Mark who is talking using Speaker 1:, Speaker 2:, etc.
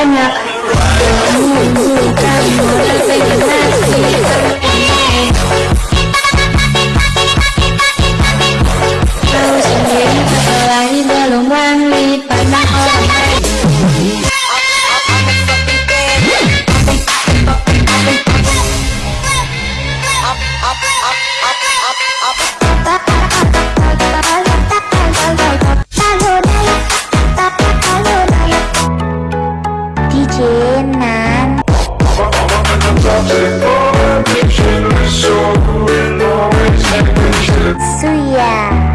Speaker 1: banyak Menunjukkan
Speaker 2: Up, up, up, up,
Speaker 3: up, up. bikinan